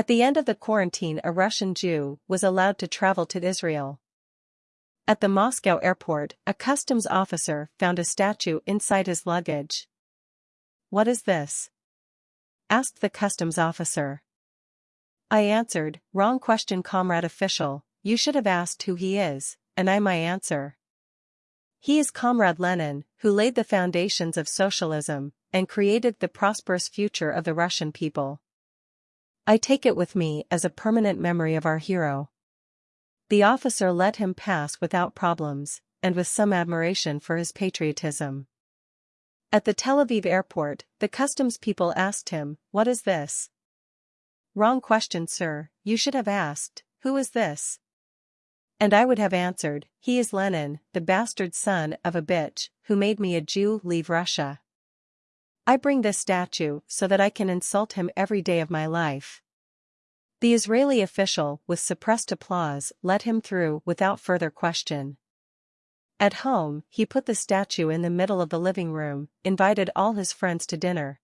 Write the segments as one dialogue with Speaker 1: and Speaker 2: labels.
Speaker 1: At the end of the quarantine a Russian Jew was allowed to travel to Israel. At the Moscow airport, a customs officer found a statue inside his luggage. What is this? asked the customs officer. I answered, wrong question comrade official, you should have asked who he is, and I my answer. He is Comrade Lenin, who laid the foundations of socialism, and created the prosperous future of the Russian people. I take it with me as a permanent memory of our hero. The officer let him pass without problems, and with some admiration for his patriotism. At the Tel Aviv airport, the customs people asked him, What is this? Wrong question, sir, you should have asked, Who is this? And I would have answered, He is Lenin, the bastard son of a bitch, who made me a Jew leave Russia. I bring this statue so that I can insult him every day of my life. The Israeli official, with suppressed applause, let him through without further question. At home, he put the statue in the middle of the living room, invited all his friends to dinner.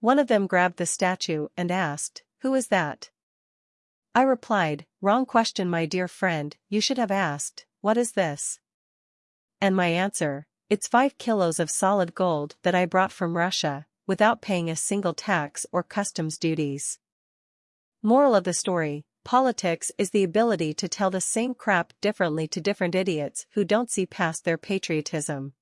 Speaker 1: One of them grabbed the statue and asked, Who is that? I replied, Wrong question my dear friend, you should have asked, What is this? And my answer, It's five kilos of solid gold that I brought from Russia, without paying a single tax or customs duties. Moral of the story, Politics is the ability to tell the same crap differently to different idiots who don't see past their patriotism.